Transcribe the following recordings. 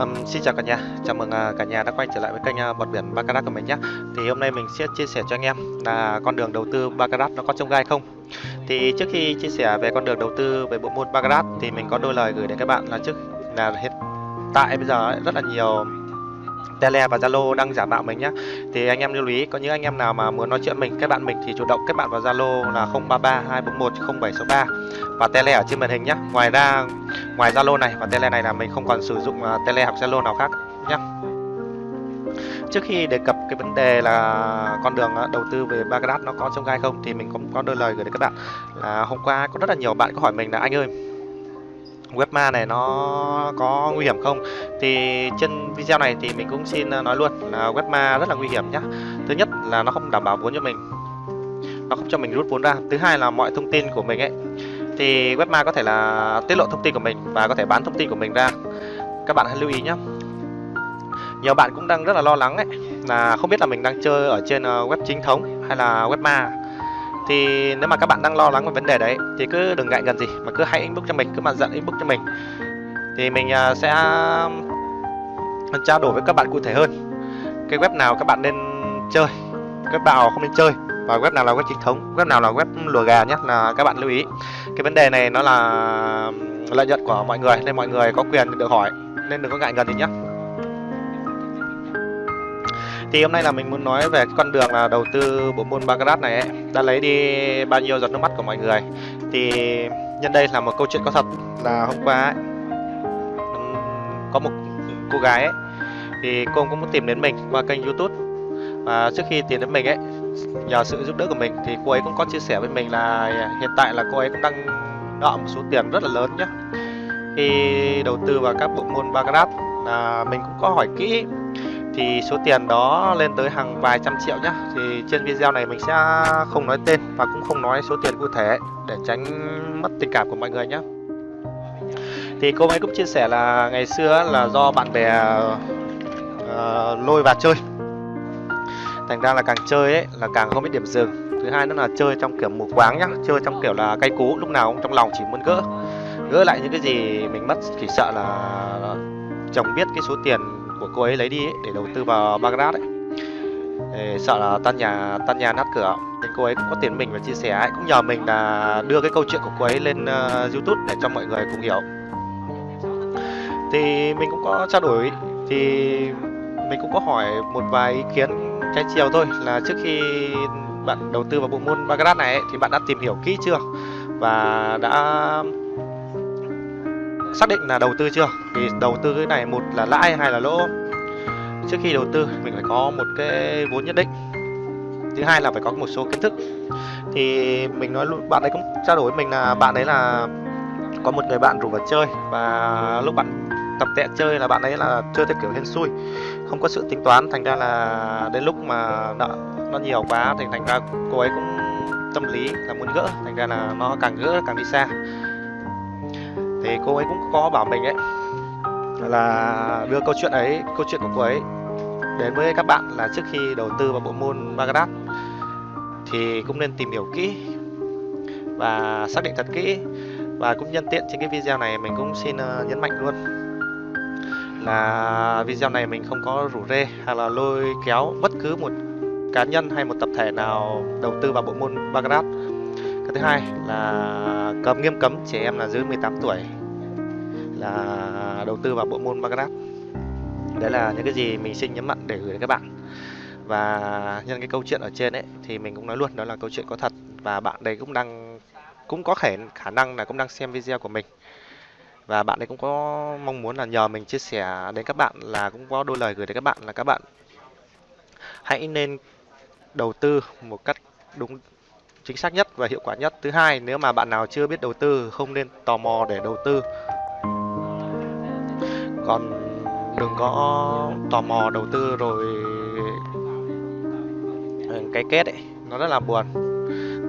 Um, xin chào cả nhà, chào mừng uh, cả nhà đã quay trở lại với kênh uh, bọt biển Baccarat của mình nhé. Thì hôm nay mình sẽ chia sẻ cho anh em là con đường đầu tư Baccarat nó có trông gai không. Thì trước khi chia sẻ về con đường đầu tư về bộ môn Baccarat thì mình có đôi lời gửi đến các bạn là trước là hiện tại bây giờ ấy, rất là nhiều Tele và Zalo đang giả mạo mình nhé Thì anh em lưu ý có những anh em nào mà muốn nói chuyện mình, kết bạn mình thì chủ động kết bạn vào Zalo là 033 241 0763 và Tele ở trên màn hình nhé. Ngoài ra ngoài Zalo này và Tele này là mình không còn sử dụng à, Tele hoặc Zalo nào khác nhé. Trước khi đề cập cái vấn đề là con đường à, đầu tư về Baghdad nó có trông gai không thì mình cũng có đôi lời gửi đến các bạn là hôm qua có rất là nhiều bạn có hỏi mình là anh ơi webma này nó có nguy hiểm không? Thì trên video này thì mình cũng xin ờ, nói luôn là webma rất là nguy hiểm nhá. Thứ nhất là nó không đảm bảo vốn cho mình. Nó không cho mình rút vốn ra. Thứ hai là mọi thông tin của mình ấy, thì webma có thể là tiết lộ thông tin của mình và có thể bán thông tin của mình ra. Các bạn hãy lưu ý nhé nhiều bạn cũng đang rất là lo lắng ấy, là không biết là mình đang chơi ở trên ờ, web chính thống hay là web ma thì nếu mà các bạn đang lo lắng về vấn đề đấy, thì cứ đừng ngại gần gì, mà cứ hãy inbox cho mình, cứ mà dặn inbox cho mình. Thì mình à, sẽ trao đổi với các bạn cụ thể hơn. Cái web nào các bạn nên chơi, web nào không nên chơi, và web nào là web chính thống, web nào là web lùa gà nhé, là các bạn lưu ý. Cái vấn đề này nó là lợi nhuận của mọi người, nên mọi người có quyền được hỏi, nên đừng có ngại ngần gì nhé thì hôm nay là mình muốn nói về con đường là đầu tư bộ môn Baccarat này ấy, đã lấy đi bao nhiêu giọt nước mắt của mọi người. Thì nhân đây là một câu chuyện có thật là hôm qua ấy, có một cô gái ấy, thì cô cũng muốn tìm đến mình qua kênh youtube. Và trước khi tìm đến mình ấy nhờ sự giúp đỡ của mình thì cô ấy cũng có chia sẻ với mình là hiện tại là cô ấy cũng đang nợ một số tiền rất là lớn nhé khi đầu tư vào các bộ môn Baccarat là mình cũng có hỏi kỹ thì số tiền đó lên tới hàng vài trăm triệu nhá. Thì trên video này mình sẽ không nói tên và cũng không nói số tiền cụ thể để tránh mất tình cảm của mọi người nhé thì cô ấy cũng chia sẻ là ngày xưa là do bạn bè uh, lôi vào chơi. Thành ra là càng chơi ấy là càng không biết điểm dừng. Thứ hai nữa là chơi trong kiểu mù quáng nhá chơi trong kiểu là cay cú lúc nào cũng trong lòng chỉ muốn gỡ. Gỡ lại những cái gì mình mất chỉ sợ là chồng biết cái số tiền của cô ấy lấy đi ấy, để đầu tư vào Baghdad ấy. Để sợ là tan nhà tan nhà nát cửa. Nên cô ấy cũng có tiền mình và chia sẻ ấy. cũng nhờ mình là đưa cái câu chuyện của cô ấy lên uh, YouTube để cho mọi người cùng hiểu. Thì mình cũng có trao đổi. Thì mình cũng có hỏi một vài ý kiến trái chiều thôi. Là trước khi bạn đầu tư vào bộ môn Baghdad này ấy, thì bạn đã tìm hiểu kỹ chưa? Và đã xác định là đầu tư chưa? Thì đầu tư cái này một là lãi hay là lỗ. Trước khi đầu tư, mình phải có một cái vốn nhất định. Thứ hai là phải có một số kiến thức. Thì mình nói luôn, bạn ấy cũng trao đổi với mình là bạn ấy là có một người bạn rủ vào chơi. Và lúc bạn tập tệ chơi là bạn ấy là chơi theo kiểu hên xui, không có sự tính toán. Thành ra là đến lúc mà nợ nó nhiều quá thì thành ra cô ấy cũng tâm lý là muốn gỡ. Thành ra là nó càng gỡ, càng đi xa thì cô ấy cũng có bảo mình ấy, là đưa câu chuyện ấy, câu chuyện của cô ấy đến với các bạn là trước khi đầu tư vào bộ môn Baccarat thì cũng nên tìm hiểu kỹ và xác định thật kỹ và cũng nhân tiện trên cái video này mình cũng xin ờ, nhấn mạnh luôn là video này mình không có rủ rê hay là lôi kéo bất cứ một cá nhân hay một tập thể nào đầu tư vào bộ môn Baccarat cái thứ hai là cấm nghiêm cấm trẻ em là dưới 18 tuổi là đầu tư vào bộ môn Baccarat đấy là những cái gì mình xin nhấn mạnh để gửi đến các bạn. Và nhân cái câu chuyện ở trên ấy, thì mình cũng nói luôn, đó là câu chuyện có thật. Và bạn đấy cũng đang, cũng có thể khả năng là cũng đang xem video của mình. Và bạn ấy cũng có mong muốn là nhờ mình chia sẻ đến các bạn là cũng có đôi lời gửi đến các bạn là các bạn hãy nên đầu tư một cách đúng chính xác nhất và hiệu quả nhất. Thứ hai, nếu mà bạn nào chưa biết đầu tư, không nên tò mò để đầu tư. Còn đừng có tò mò đầu tư rồi ừ, cái kết ấy, nó rất là buồn.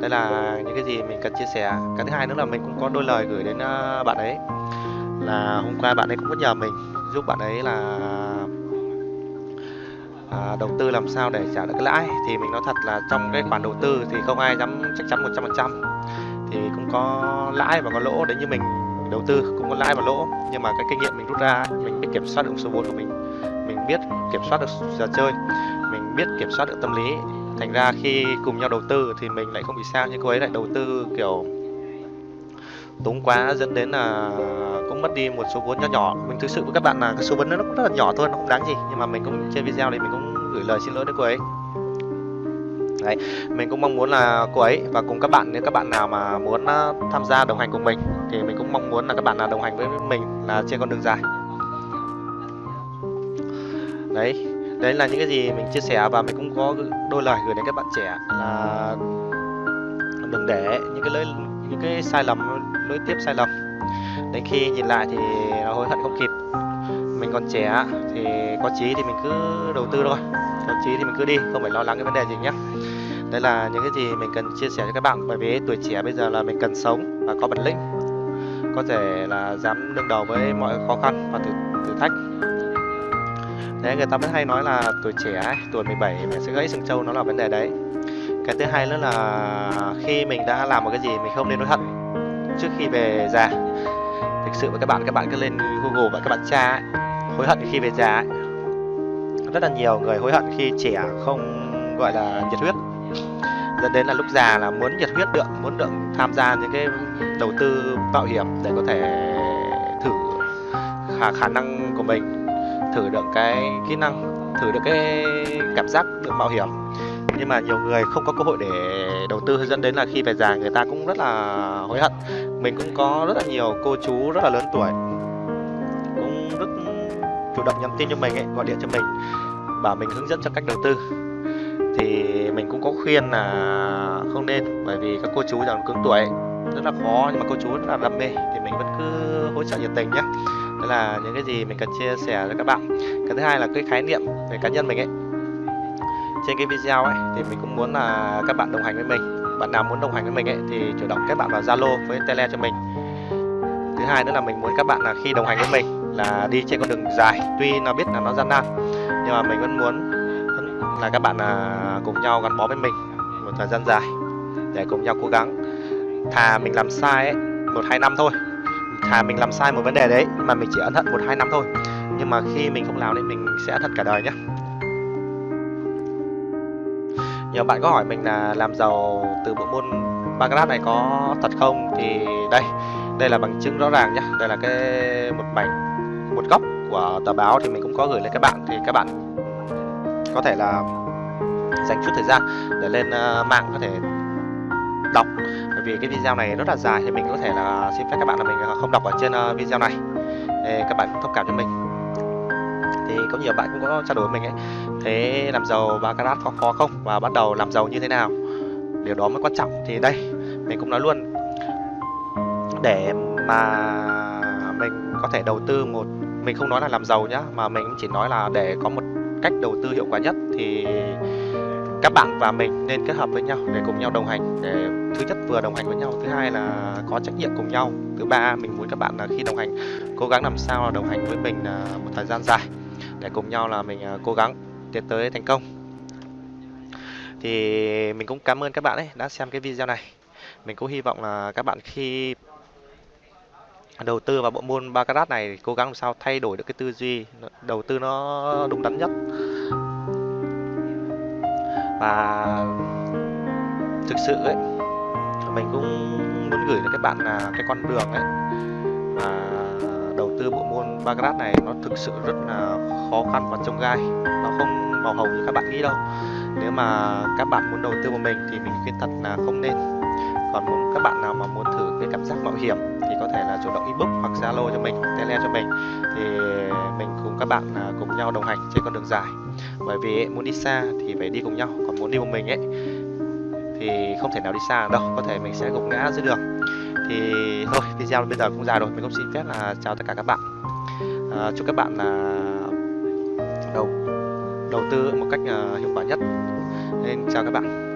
Đây là những cái gì mình cần chia sẻ. Cái thứ hai nữa là mình cũng có đôi lời gửi đến ờ, bạn ấy. Là hôm qua bạn ấy cũng có nhờ mình giúp bạn ấy là à, đầu tư làm sao để trả được cái lãi? Thì mình nói thật là trong cái khoản đầu tư thì không ai dám chắc chắn 100% thì cũng có lãi và có lỗ đấy như mình đầu tư cũng có lãi và lỗ. Nhưng mà cái kinh nghiệm mình rút ra mình biết kiểm soát được số vốn của mình mình biết kiểm soát được giờ chơi mình biết kiểm soát được tâm lý. Thành ra khi cùng nhau đầu tư thì mình lại không bị sao. Nhưng cô ấy lại đầu tư kiểu túng quá dẫn đến là cũng mất đi một số vốn nhỏ nhỏ. Mình thực sự với các bạn là cái số vốn nó cũng rất là nhỏ thôi nó không đáng gì. Nhưng mà mình cũng trên video này mình cũng gửi lời xin lỗi đến cô ấy. Đấy, mình cũng mong muốn là cô ấy và cùng các bạn nếu các bạn nào mà muốn ờ, tham gia đồng hành cùng mình thì mình cũng mong muốn là các bạn là đồng hành với mình là trên con đường dài. Đấy, đấy là những cái gì mình chia sẻ và mình cũng có đôi lời gửi đến các bạn trẻ là đừng để những cái lỗi những cái sai lầm lỗi tiếp sai lầm. Đến khi nhìn lại thì nó hối hận không kịp. Mình còn trẻ thì có chí thì mình cứ đầu tư thôi. Có chí thì mình cứ đi không phải lo lắng cái vấn đề gì nhé. Đây là những cái gì mình cần chia sẻ cho các bạn bởi vì tuổi trẻ bây giờ là mình cần sống và có bản lĩnh. Có thể là dám đương đầu với mọi khó khăn và thử, thử thách. Thế người ta vẫn hay nói là tuổi trẻ tuổi 17 mình sẽ gãy sừng trâu nó là vấn đề đấy. Cái thứ hai nữa là khi mình đã làm một cái gì mình không nên hối hận trước khi về già. Thực sự với các bạn các bạn cứ lên google và các bạn tra ấy, hối hận khi về già ấy. rất là nhiều người hối hận khi trẻ không gọi là nhiệt huyết. Dẫn đến là lúc già là muốn nhiệt huyết được muốn được tham gia những cái đầu tư mạo hiểm để có thể thử khả khả năng của mình thử được cái kỹ năng thử được cái cảm giác được mạo hiểm nhưng mà nhiều người không có cơ hội để đầu tư, dẫn đến là khi về già người ta cũng rất là hối hận. Mình cũng có rất là nhiều cô chú rất là lớn tuổi cũng rất chủ động nhắn tin cho mình ấy, gọi điện cho mình, bảo mình hướng dẫn cho cách đầu tư. Thì mình cũng có khuyên là không nên, bởi vì các cô chú già cứng tuổi rất là khó, nhưng mà cô chú rất là đam mê thì mình vẫn cứ hỗ trợ nhiệt tình nhé đó là những cái gì mình cần chia sẻ với các bạn. Cái thứ hai là cái khái niệm về cá nhân mình ấy trên cái video ấy, thì mình cũng muốn là các bạn đồng hành với mình. Bạn nào muốn đồng hành với mình ấy, thì chủ động kết bạn vào zalo với tele cho mình. Thứ hai nữa là mình muốn các bạn là khi đồng hành với mình là đi trên con đường dài. Tuy nó biết là nó gian nan, nhưng mà mình vẫn muốn là các bạn là cùng nhau gắn bó với mình một thời gian dài, để cùng nhau cố gắng. Thà mình làm sai ấy, một hai năm thôi. Thà mình làm sai một vấn đề đấy mà mình chỉ ân hận một hai năm thôi. Nhưng mà khi mình không làm thì mình sẽ thật cả đời nhé nhiều bạn có hỏi mình là làm giàu từ bộ môn Baccarat này có thật không? Thì đây đây là bằng chứng rõ ràng nhé đây là cái một mảnh, một góc của tờ báo thì mình cũng có gửi lên các bạn. Thì các bạn có thể là dành chút thời gian để lên ờ, mạng có thể đọc. Bởi vì cái video này rất là dài thì mình có thể là xin phép các bạn là mình không đọc ở trên ờ, video này. Để các bạn thông cảm cho mình thì có nhiều bạn cũng có trao đổi với mình ấy. Thế làm giàu baccarat có khó không? Và bắt đầu làm giàu như thế nào? Điều đó mới quan trọng. Thì đây, mình cũng nói luôn. Để mà mình có thể đầu tư một, mình không nói là làm giàu nhá, mà mình chỉ nói là để có một cách đầu tư hiệu quả nhất thì các bạn và mình nên kết hợp với nhau để cùng nhau đồng hành, để thứ nhất vừa đồng hành với nhau, thứ hai là có trách nhiệm cùng nhau. Thứ ba, mình muốn các bạn là khi đồng hành, cố gắng làm sao là đồng hành với mình à, một thời gian dài để cùng nhau là mình à, cố gắng tiến tới thành công. Thì mình cũng cảm ơn các bạn ấy đã xem cái video này. Mình cũng hy vọng là các bạn khi đầu tư vào bộ môn baccarat này cố gắng làm sao thay đổi được cái tư duy đầu tư nó đúng đắn nhất. Và thực sự ấy, mình cũng muốn gửi đến các bạn là cái con đường ấy, mà đầu tư bộ môn baccarat này nó thực sự rất là khó khăn và trông gai. Nó không màu hồng như các bạn nghĩ đâu. Nếu mà các bạn muốn đầu tư một mình thì mình khuyên thật là không nên. Còn muốn các bạn nào mà muốn thử cái cảm giác mạo hiểm thì có thể là chủ động inbox hoặc zalo cho mình tele cho mình. Thì mình cùng các bạn à, cùng nhau đồng hành trên con đường dài. Bởi vì muốn đi xa thì phải đi cùng nhau. Còn muốn đi một mình ấy, thì không thể nào đi xa đâu. Có thể mình sẽ gục ngã dưới đường thì thôi video bây giờ cũng dài rồi. Mình cũng xin phép là chào tất cả các bạn. À, chúc các bạn là đầu đầu tư một cách uh, hiệu quả nhất. Nên chào các bạn.